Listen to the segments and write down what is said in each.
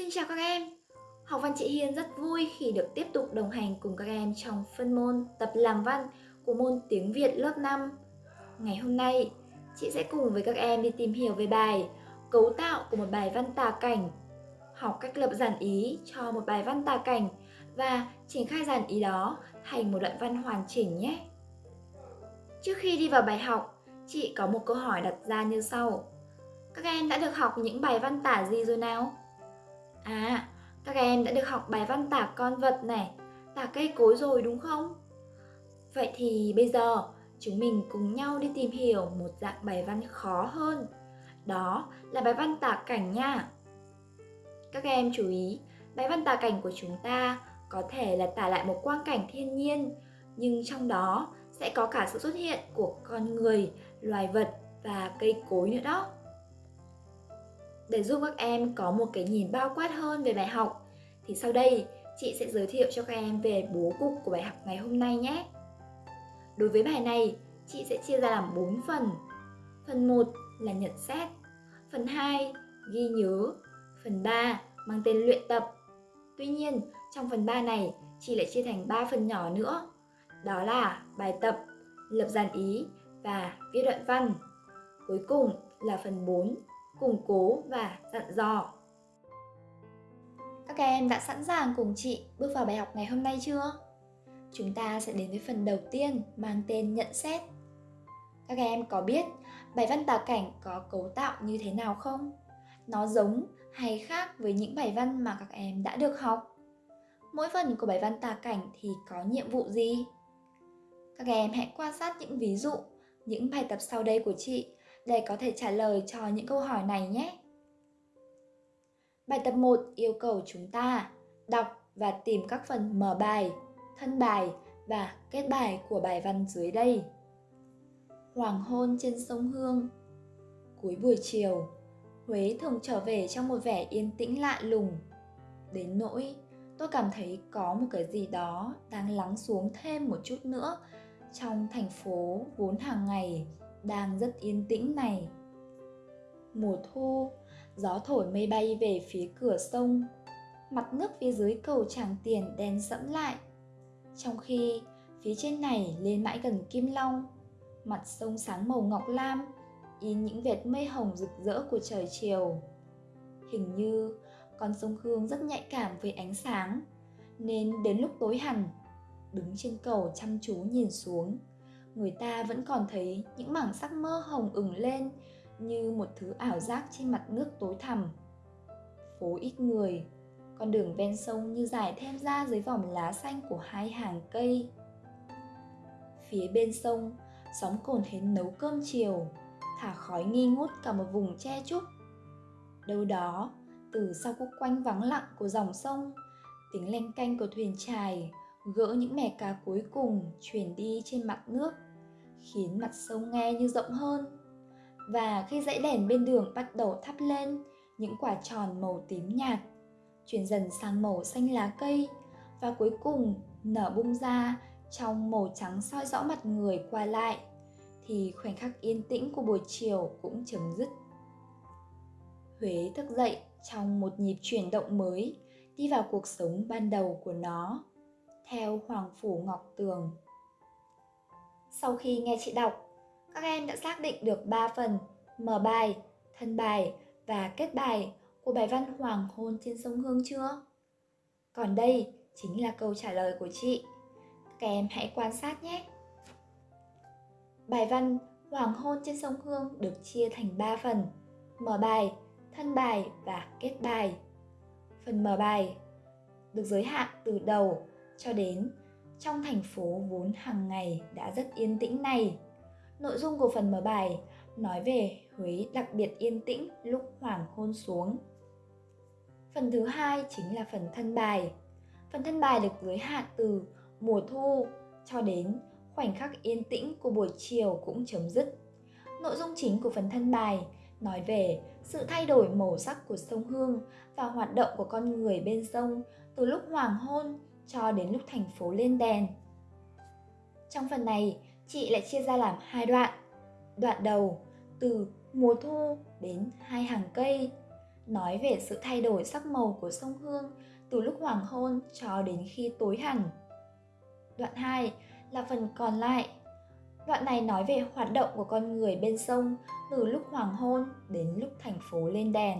Xin chào các em! Học văn chị Hiên rất vui khi được tiếp tục đồng hành cùng các em trong phân môn tập làm văn của môn tiếng Việt lớp 5. Ngày hôm nay, chị sẽ cùng với các em đi tìm hiểu về bài Cấu tạo của một bài văn tả cảnh học cách lập giản ý cho một bài văn tả cảnh và triển khai giản ý đó thành một đoạn văn hoàn chỉnh nhé. Trước khi đi vào bài học, chị có một câu hỏi đặt ra như sau. Các em đã được học những bài văn tả gì rồi nào? À, các em đã được học bài văn tả con vật này, tả cây cối rồi đúng không? Vậy thì bây giờ chúng mình cùng nhau đi tìm hiểu một dạng bài văn khó hơn. Đó là bài văn tả cảnh nha. Các em chú ý, bài văn tả cảnh của chúng ta có thể là tả lại một quang cảnh thiên nhiên, nhưng trong đó sẽ có cả sự xuất hiện của con người, loài vật và cây cối nữa đó. Để giúp các em có một cái nhìn bao quát hơn về bài học thì sau đây chị sẽ giới thiệu cho các em về bố cục của bài học ngày hôm nay nhé. Đối với bài này, chị sẽ chia ra làm 4 phần. Phần 1 là nhận xét, phần 2 ghi nhớ, phần 3 mang tên luyện tập. Tuy nhiên, trong phần 3 này, chị lại chia thành 3 phần nhỏ nữa. Đó là bài tập, lập dàn ý và viết đoạn văn. Cuối cùng là phần 4 củng cố và dặn dò. Các em đã sẵn sàng cùng chị bước vào bài học ngày hôm nay chưa? Chúng ta sẽ đến với phần đầu tiên mang tên nhận xét. Các em có biết bài văn tả cảnh có cấu tạo như thế nào không? Nó giống hay khác với những bài văn mà các em đã được học? Mỗi phần của bài văn tả cảnh thì có nhiệm vụ gì? Các em hãy quan sát những ví dụ, những bài tập sau đây của chị để có thể trả lời cho những câu hỏi này nhé. Bài tập 1 yêu cầu chúng ta đọc và tìm các phần mở bài, thân bài và kết bài của bài văn dưới đây. Hoàng hôn trên sông Hương Cuối buổi chiều, Huế thường trở về trong một vẻ yên tĩnh lạ lùng. Đến nỗi tôi cảm thấy có một cái gì đó đang lắng xuống thêm một chút nữa trong thành phố vốn hàng ngày đang rất yên tĩnh này. Mùa thu, gió thổi mây bay về phía cửa sông. Mặt nước phía dưới cầu tràng tiền đen sẫm lại. Trong khi phía trên này lên mãi gần kim long, mặt sông sáng màu ngọc lam, in những vệt mây hồng rực rỡ của trời chiều. Hình như con sông hương rất nhạy cảm với ánh sáng, nên đến lúc tối hẳn, đứng trên cầu chăm chú nhìn xuống người ta vẫn còn thấy những mảng sắc mơ hồng ửng lên như một thứ ảo giác trên mặt nước tối thẳm. Phố ít người, con đường ven sông như dài thêm ra dưới vòng lá xanh của hai hàng cây. Phía bên sông sóng cồn hến nấu cơm chiều, thả khói nghi ngút cả một vùng che trúc đâu đó, từ sau khúc quanh vắng lặng của dòng sông, tiếng leng canh của thuyền chài gỡ những mẻ cá cuối cùng chuyển đi trên mặt nước, khiến mặt sông nghe như rộng hơn. Và khi dãy đèn bên đường bắt đầu thắp lên, những quả tròn màu tím nhạt chuyển dần sang màu xanh lá cây và cuối cùng nở bung ra trong màu trắng soi rõ mặt người qua lại, thì khoảnh khắc yên tĩnh của buổi chiều cũng chấm dứt. Huế thức dậy trong một nhịp chuyển động mới, đi vào cuộc sống ban đầu của nó theo Hoàng Phủ Ngọc Tường. Sau khi nghe chị đọc, các em đã xác định được 3 phần mở bài, thân bài và kết bài của bài văn Hoàng hôn trên sông Hương chưa? Còn đây chính là câu trả lời của chị. Các em hãy quan sát nhé. Bài văn Hoàng hôn trên sông Hương được chia thành 3 phần: mở bài, thân bài và kết bài. Phần mở bài được giới hạn từ đầu cho đến trong thành phố vốn hàng ngày đã rất yên tĩnh này. Nội dung của phần mở bài nói về Huế đặc biệt yên tĩnh lúc hoàng hôn xuống. Phần thứ hai chính là phần thân bài. Phần thân bài được giới hạn từ mùa thu cho đến khoảnh khắc yên tĩnh của buổi chiều cũng chấm dứt. Nội dung chính của phần thân bài nói về sự thay đổi màu sắc của sông Hương và hoạt động của con người bên sông từ lúc hoàng hôn cho đến lúc thành phố lên đèn. Trong phần này, chị lại chia ra làm hai đoạn. Đoạn đầu từ mùa thu đến hai hàng cây. nói về sự thay đổi sắc màu của sông Hương từ lúc hoàng hôn cho đến khi tối hẳn. Đoạn 2 là phần còn lại. Đoạn này nói về hoạt động của con người bên sông từ lúc hoàng hôn đến lúc thành phố lên đèn.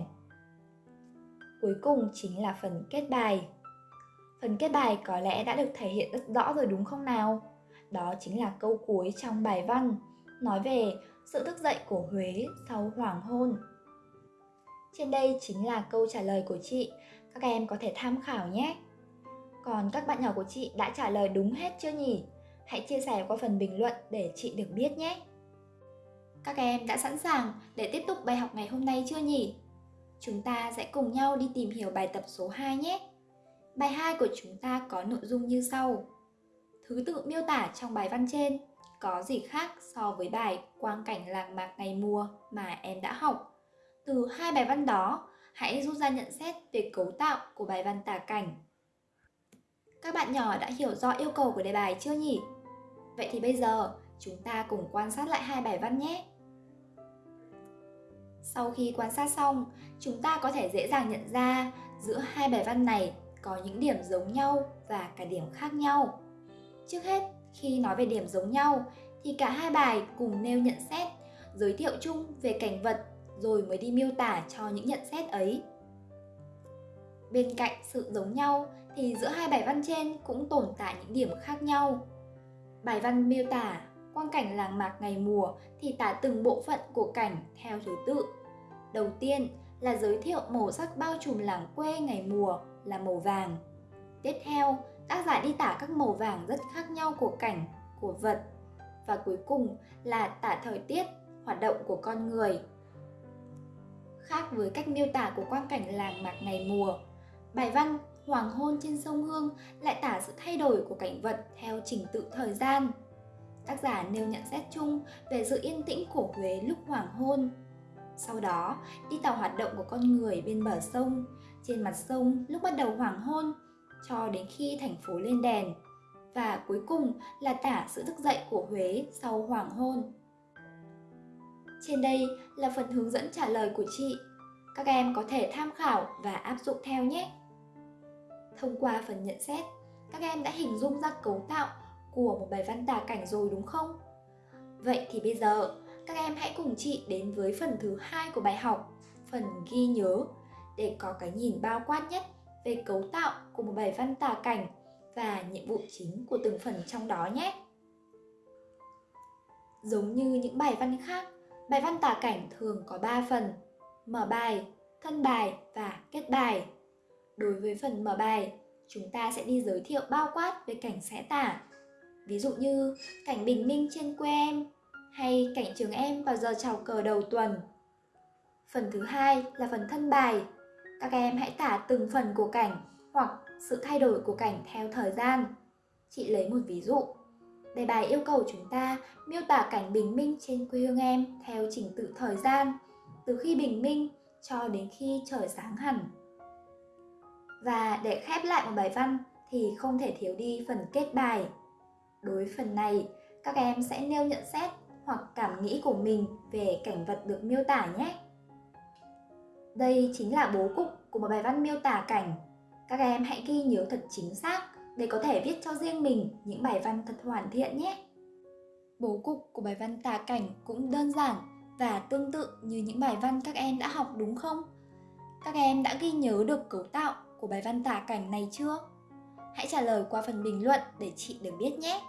Cuối cùng chính là phần kết bài. Phần kết bài có lẽ đã được thể hiện rất rõ rồi đúng không nào? Đó chính là câu cuối trong bài văn, nói về sự thức dậy của Huế sau hoàng hôn. Trên đây chính là câu trả lời của chị, các em có thể tham khảo nhé. Còn các bạn nhỏ của chị đã trả lời đúng hết chưa nhỉ? Hãy chia sẻ qua phần bình luận để chị được biết nhé. Các em đã sẵn sàng để tiếp tục bài học ngày hôm nay chưa nhỉ? Chúng ta sẽ cùng nhau đi tìm hiểu bài tập số 2 nhé. Bài 2 của chúng ta có nội dung như sau. Thứ tự miêu tả trong bài văn trên có gì khác so với bài quang cảnh làng mạc ngày mùa mà em đã học. Từ hai bài văn đó, hãy rút ra nhận xét về cấu tạo của bài văn tả cảnh. Các bạn nhỏ đã hiểu rõ yêu cầu của đề bài chưa nhỉ? Vậy thì bây giờ chúng ta cùng quan sát lại hai bài văn nhé. Sau khi quan sát xong, chúng ta có thể dễ dàng nhận ra giữa hai bài văn này có những điểm giống nhau và cả điểm khác nhau. Trước hết, khi nói về điểm giống nhau thì cả hai bài cùng nêu nhận xét, giới thiệu chung về cảnh vật rồi mới đi miêu tả cho những nhận xét ấy. Bên cạnh sự giống nhau thì giữa hai bài văn trên cũng tồn tại những điểm khác nhau. Bài văn miêu tả quang cảnh làng mạc ngày mùa thì tả từng bộ phận của cảnh theo thứ tự. Đầu tiên là giới thiệu màu sắc bao trùm làng quê ngày mùa là màu vàng. Tiếp theo, tác giả đi tả các màu vàng rất khác nhau của cảnh, của vật. Và cuối cùng là tả thời tiết, hoạt động của con người. Khác với cách miêu tả của quang cảnh làng mạc ngày mùa, bài văn Hoàng hôn trên sông Hương lại tả sự thay đổi của cảnh vật theo trình tự thời gian. Tác giả nêu nhận xét chung về sự yên tĩnh của Huế lúc hoàng hôn. Sau đó, đi tàu hoạt động của con người bên bờ sông, trên mặt sông lúc bắt đầu hoàng hôn, cho đến khi thành phố lên đèn. Và cuối cùng là tả sự thức dậy của Huế sau hoàng hôn. Trên đây là phần hướng dẫn trả lời của chị. Các em có thể tham khảo và áp dụng theo nhé. Thông qua phần nhận xét, các em đã hình dung ra cấu tạo của một bài văn tả cảnh rồi đúng không? Vậy thì bây giờ, các em hãy cùng chị đến với phần thứ hai của bài học, phần ghi nhớ, để có cái nhìn bao quát nhất về cấu tạo của một bài văn tả cảnh và nhiệm vụ chính của từng phần trong đó nhé. Giống như những bài văn khác, bài văn tả cảnh thường có 3 phần: mở bài, thân bài và kết bài. Đối với phần mở bài, chúng ta sẽ đi giới thiệu bao quát về cảnh sẽ tả. Ví dụ như cảnh bình minh trên quê em hay cảnh trường em vào giờ chào cờ đầu tuần. Phần thứ hai là phần thân bài. Các em hãy tả từng phần của cảnh hoặc sự thay đổi của cảnh theo thời gian. Chị lấy một ví dụ. Đề bài yêu cầu chúng ta miêu tả cảnh bình minh trên quê hương em theo trình tự thời gian, từ khi bình minh cho đến khi trời sáng hẳn. Và để khép lại một bài văn thì không thể thiếu đi phần kết bài. Đối phần này, các em sẽ nêu nhận xét hoặc cảm nghĩ của mình về cảnh vật được miêu tả nhé. Đây chính là bố cục của một bài văn miêu tả cảnh. Các em hãy ghi nhớ thật chính xác để có thể viết cho riêng mình những bài văn thật hoàn thiện nhé. Bố cục của bài văn tả cảnh cũng đơn giản và tương tự như những bài văn các em đã học đúng không? Các em đã ghi nhớ được cấu tạo của bài văn tả cảnh này chưa? Hãy trả lời qua phần bình luận để chị được biết nhé.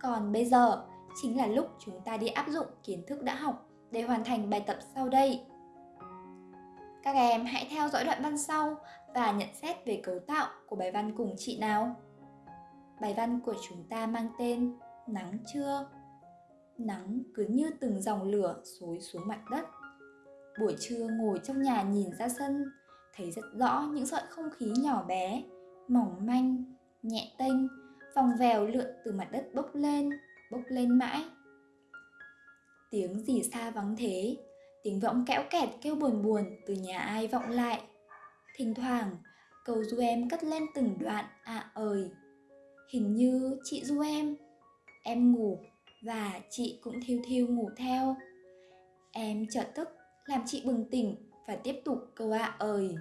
Còn bây giờ, chính là lúc chúng ta đi áp dụng kiến thức đã học để hoàn thành bài tập sau đây. Các em hãy theo dõi đoạn văn sau và nhận xét về cấu tạo của bài văn cùng chị nào. Bài văn của chúng ta mang tên Nắng trưa. Nắng cứ như từng dòng lửa xối xuống mặt đất. Buổi trưa ngồi trong nhà nhìn ra sân, thấy rất rõ những sợi không khí nhỏ bé, mỏng manh, nhẹ tênh, vòng vèo lượn từ mặt đất bốc lên, bốc lên mãi. Tiếng gì xa vắng thế, tiếng võng kẽo kẹt kêu buồn buồn từ nhà ai vọng lại. Thỉnh thoảng, cầu du em cất lên từng đoạn ạ à ơi. Hình như chị du em, em ngủ và chị cũng thiêu thiêu ngủ theo. Em chợt thức làm chị bừng tỉnh và tiếp tục câu à ạ ơi.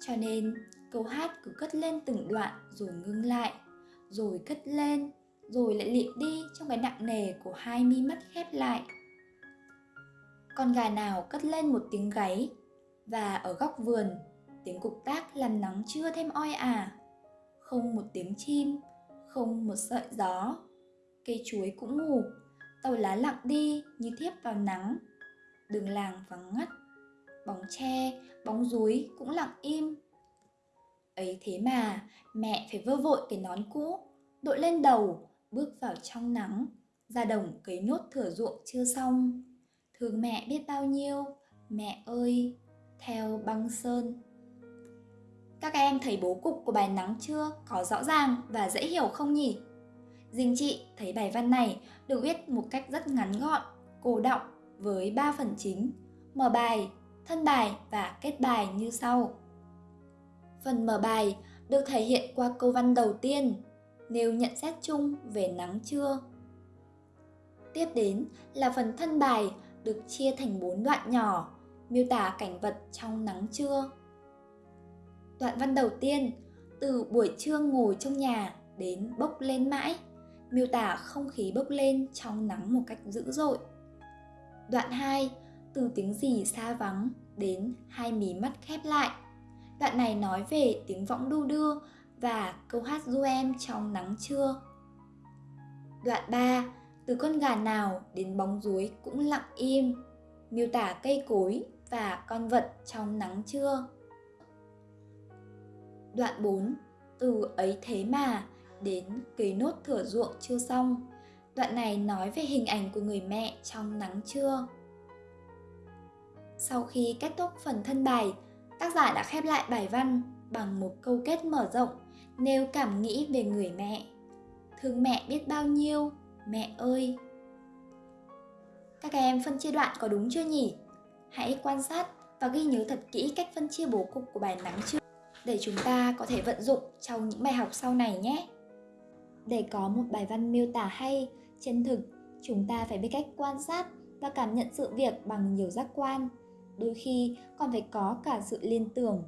Cho nên câu hát cứ cất lên từng đoạn rồi ngưng lại, rồi cất lên, rồi lại lịm đi trong cái nặng nề của hai mi mắt khép lại. Con gà nào cất lên một tiếng gáy và ở góc vườn tiếng cục tác làm nắng chưa thêm oi ả. Không một tiếng chim, không một sợi gió. Cây chuối cũng ngủ, tàu lá lặng đi như thiếp vào nắng. Đường làng vắng ngắt, bóng tre, bóng rúi cũng lặng im. Ấy thế mà mẹ phải vơ vội cái nón cũ, đội lên đầu, bước vào trong nắng, ra đồng cấy nốt thửa ruộng chưa xong. Thương mẹ biết bao nhiêu, mẹ ơi, theo băng sơn. Các em thấy bố cục của bài nắng chưa có rõ ràng và dễ hiểu không nhỉ? Dinh chị thấy bài văn này được viết một cách rất ngắn gọn, cô động với 3 phần chính, mở bài, thân bài và kết bài như sau. Phần mở bài được thể hiện qua câu văn đầu tiên, nêu nhận xét chung về nắng trưa. Tiếp đến là phần thân bài được chia thành 4 đoạn nhỏ, miêu tả cảnh vật trong nắng trưa. Đoạn văn đầu tiên, từ buổi trưa ngồi trong nhà đến bốc lên mãi, miêu tả không khí bốc lên trong nắng một cách dữ dội. Đoạn 2, từ tiếng gì xa vắng đến hai mí mắt khép lại. Đoạn này nói về tiếng võng đu đưa và câu hát du em trong nắng trưa. Đoạn 3, từ con gà nào đến bóng ruối cũng lặng im, miêu tả cây cối và con vật trong nắng trưa. Đoạn 4, từ ấy thế mà đến cấy nốt thửa ruộng chưa xong. Đoạn này nói về hình ảnh của người mẹ trong nắng trưa. Sau khi kết thúc phần thân bài, tác giả đã khép lại bài văn bằng một câu kết mở rộng nêu cảm nghĩ về người mẹ. Thương mẹ biết bao nhiêu, mẹ ơi. Các em phân chia đoạn có đúng chưa nhỉ? Hãy quan sát và ghi nhớ thật kỹ cách phân chia bố cục của bài nắng trước để chúng ta có thể vận dụng trong những bài học sau này nhé. Để có một bài văn miêu tả hay, chân thực, chúng ta phải biết cách quan sát và cảm nhận sự việc bằng nhiều giác quan, đôi khi còn phải có cả sự liên tưởng.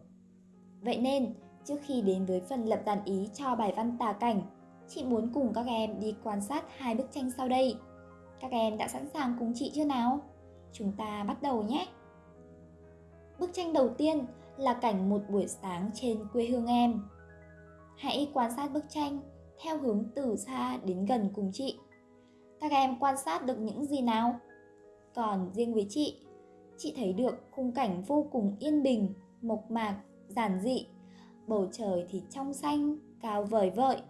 Vậy nên, trước khi đến với phần lập dàn ý cho bài văn tả cảnh, chị muốn cùng các em đi quan sát hai bức tranh sau đây. Các em đã sẵn sàng cùng chị chưa nào? Chúng ta bắt đầu nhé! Bức tranh đầu tiên là cảnh một buổi sáng trên quê hương em. Hãy quan sát bức tranh theo hướng từ xa đến gần cùng chị. Các em quan sát được những gì nào? Còn riêng với chị, chị thấy được khung cảnh vô cùng yên bình, mộc mạc, giản dị. Bầu trời thì trong xanh, cao vời vợi.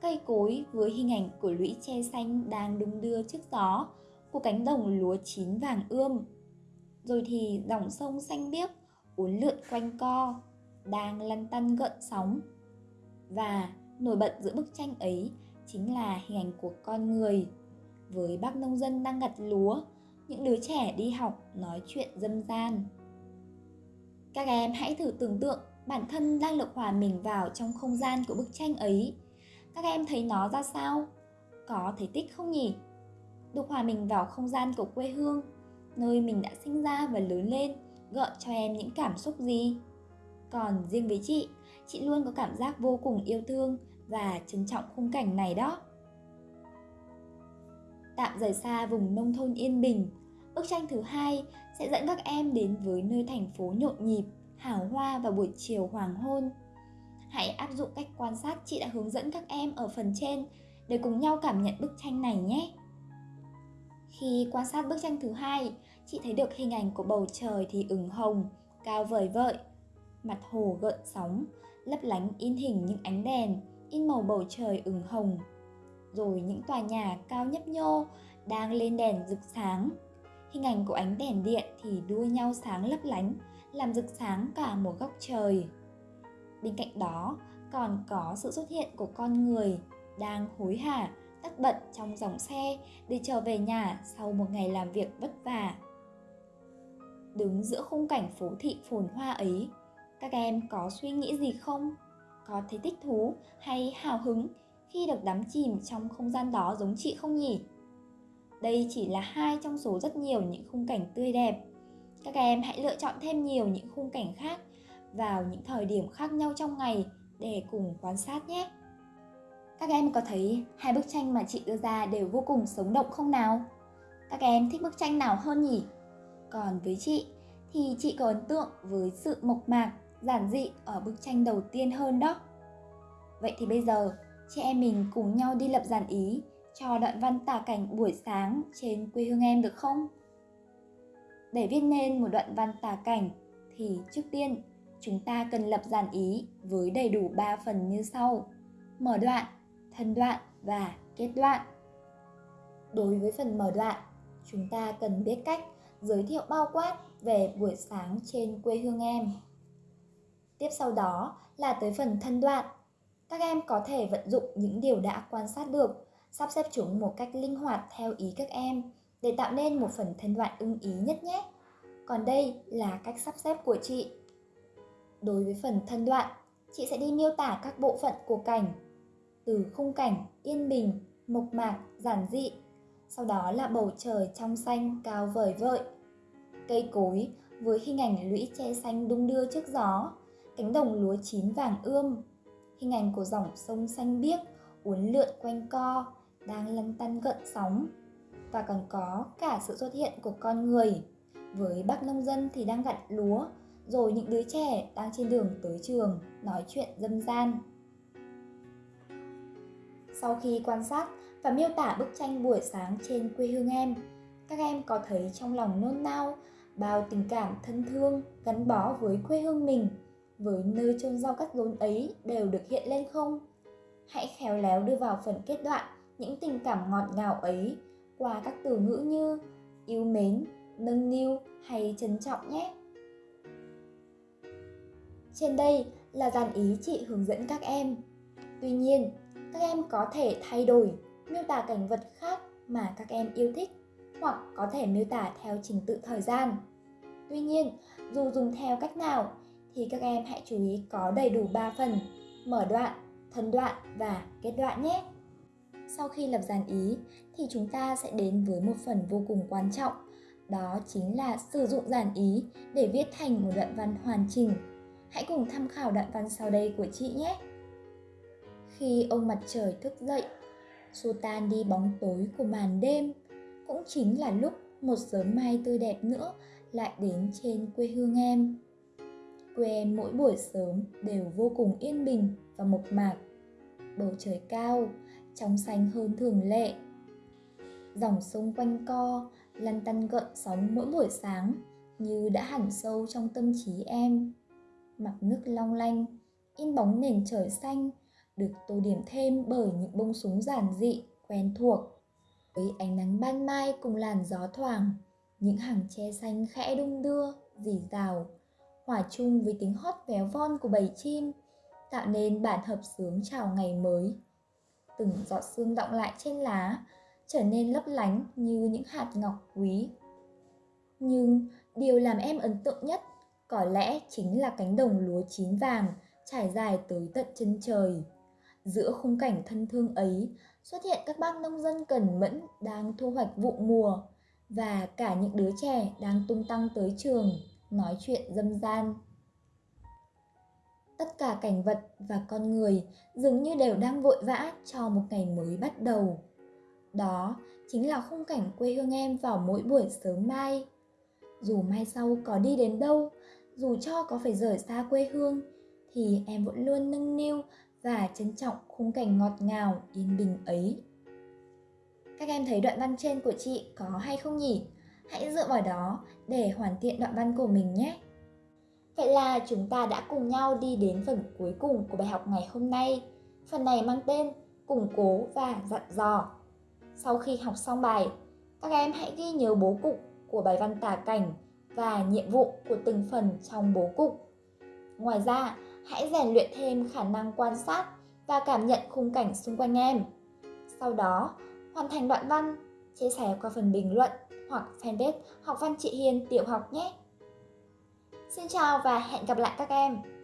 Cây cối với hình ảnh của lũy tre xanh đang đung đưa trước gió của cánh đồng lúa chín vàng ươm. Rồi thì dòng sông xanh biếc uốn lượn quanh co, đang lăn tăn gợn sóng. Và nổi bật giữa bức tranh ấy chính là hình ảnh của con người. Với bác nông dân đang gặt lúa, những đứa trẻ đi học nói chuyện dâm gian. Các em hãy thử tưởng tượng bản thân đang được hòa mình vào trong không gian của bức tranh ấy. Các em thấy nó ra sao? Có thấy tích không nhỉ? Được hòa mình vào không gian của quê hương, nơi mình đã sinh ra và lớn lên gợi cho em những cảm xúc gì? Còn riêng với chị, chị luôn có cảm giác vô cùng yêu thương và trân trọng khung cảnh này đó. Tạm rời xa vùng nông thôn yên bình, bức tranh thứ hai sẽ dẫn các em đến với nơi thành phố nhộn nhịp, hào hoa vào buổi chiều hoàng hôn. Hãy áp dụng cách quan sát chị đã hướng dẫn các em ở phần trên để cùng nhau cảm nhận bức tranh này nhé. Khi quan sát bức tranh thứ hai, chị thấy được hình ảnh của bầu trời thì ửng hồng, cao vời vợi. Mặt hồ gợn sóng, lấp lánh in hình những ánh đèn, in màu bầu trời ửng hồng. Rồi những tòa nhà cao nhấp nhô đang lên đèn rực sáng. Hình ảnh của ánh đèn điện thì đua nhau sáng lấp lánh, làm rực sáng cả một góc trời. Bên cạnh đó, còn có sự xuất hiện của con người đang hối hả tất bật trong dòng xe để trở về nhà sau một ngày làm việc vất vả. Đứng giữa khung cảnh phố thị phồn hoa ấy, các em có suy nghĩ gì không? Có thấy thích thú hay hào hứng khi được đắm chìm trong không gian đó giống chị không nhỉ? Đây chỉ là hai trong số rất nhiều những khung cảnh tươi đẹp. Các em hãy lựa chọn thêm nhiều những khung cảnh khác vào những thời điểm khác nhau trong ngày để cùng quan sát nhé. Các em có thấy hai bức tranh mà chị đưa ra đều vô cùng sống động không nào? Các em thích bức tranh nào hơn nhỉ? Còn với chị thì chị có ấn tượng với sự mộc mạc, giản dị ở bức tranh đầu tiên hơn đó. Vậy thì bây giờ, chị em mình cùng nhau đi lập dàn ý cho đoạn văn tả cảnh buổi sáng trên quê hương em được không? Để viết nên một đoạn văn tả cảnh thì trước tiên chúng ta cần lập dàn ý với đầy đủ 3 phần như sau. Mở đoạn, thân đoạn và kết đoạn. Đối với phần mở đoạn, chúng ta cần biết cách giới thiệu bao quát về buổi sáng trên quê hương em. Tiếp sau đó là tới phần thân đoạn. Các em có thể vận dụng những điều đã quan sát được, sắp xếp chúng một cách linh hoạt theo ý các em để tạo nên một phần thân đoạn ưng ý nhất nhé. Còn đây là cách sắp xếp của chị. Đối với phần thân đoạn, chị sẽ đi miêu tả các bộ phận của cảnh từ khung cảnh yên bình, mộc mạc, giản dị. Sau đó là bầu trời trong xanh cao vời vợi. Cây cối với hình ảnh lũy tre xanh đung đưa trước gió, cánh đồng lúa chín vàng ươm. Hình ảnh của dòng sông xanh biếc uốn lượn quanh co, đang lăn tăn gợn sóng. Và còn có cả sự xuất hiện của con người. Với bác nông dân thì đang gặt lúa, rồi những đứa trẻ đang trên đường tới trường nói chuyện dâm gian. Sau khi quan sát và miêu tả bức tranh buổi sáng trên quê hương em, các em có thấy trong lòng nôn nao bao tình cảm thân thương gắn bó với quê hương mình, với nơi chôn rau cắt rốn ấy đều được hiện lên không? Hãy khéo léo đưa vào phần kết đoạn những tình cảm ngọt ngào ấy qua các từ ngữ như yêu mến, nâng niu hay trân trọng nhé. Trên đây là dàn ý chị hướng dẫn các em. Tuy nhiên, các em có thể thay đổi, miêu tả cảnh vật khác mà các em yêu thích hoặc có thể miêu tả theo trình tự thời gian. Tuy nhiên, dù dùng theo cách nào thì các em hãy chú ý có đầy đủ 3 phần, mở đoạn, thân đoạn và kết đoạn nhé. Sau khi lập dàn ý thì chúng ta sẽ đến với một phần vô cùng quan trọng, đó chính là sử dụng dàn ý để viết thành một đoạn văn hoàn chỉnh. Hãy cùng tham khảo đoạn văn sau đây của chị nhé. Khi ông mặt trời thức dậy, xua tan đi bóng tối của màn đêm, cũng chính là lúc một sớm mai tươi đẹp nữa lại đến trên quê hương em. Quê em mỗi buổi sớm đều vô cùng yên bình và mộc mạc. Bầu trời cao, trong xanh hơn thường lệ. Dòng sông quanh co, lăn tăn gợn sóng mỗi buổi sáng như đã hẳn sâu trong tâm trí em. Mặt nước long lanh, in bóng nền trời xanh, được tô điểm thêm bởi những bông súng giản dị, quen thuộc. Với ánh nắng ban mai cùng làn gió thoảng, những hàng tre xanh khẽ đung đưa, dì rào, hòa chung với tiếng hót véo von của bầy chim, tạo nên bản hợp sướng chào ngày mới. Từng giọt sương động lại trên lá, trở nên lấp lánh như những hạt ngọc quý. Nhưng điều làm em ấn tượng nhất có lẽ chính là cánh đồng lúa chín vàng trải dài tới tận chân trời. Giữa khung cảnh thân thương ấy xuất hiện các bác nông dân cần mẫn đang thu hoạch vụ mùa và cả những đứa trẻ đang tung tăng tới trường nói chuyện dâm gian. Tất cả cảnh vật và con người dường như đều đang vội vã cho một ngày mới bắt đầu. Đó chính là khung cảnh quê hương em vào mỗi buổi sớm mai. Dù mai sau có đi đến đâu, dù cho có phải rời xa quê hương, thì em vẫn luôn nâng niu và trân trọng khung cảnh ngọt ngào, yên bình ấy. Các em thấy đoạn văn trên của chị có hay không nhỉ? Hãy dựa vào đó để hoàn thiện đoạn văn của mình nhé. Vậy là chúng ta đã cùng nhau đi đến phần cuối cùng của bài học ngày hôm nay. Phần này mang tên củng cố và dặn dò. Sau khi học xong bài, các em hãy ghi nhớ bố cục của bài văn tả cảnh và nhiệm vụ của từng phần trong bố cục. Ngoài ra, hãy rèn luyện thêm khả năng quan sát và cảm nhận khung cảnh xung quanh em. Sau đó, hoàn thành đoạn văn, chia sẻ qua phần bình luận hoặc fanpage Học văn chị Hiền tiểu học nhé. Xin chào và hẹn gặp lại các em!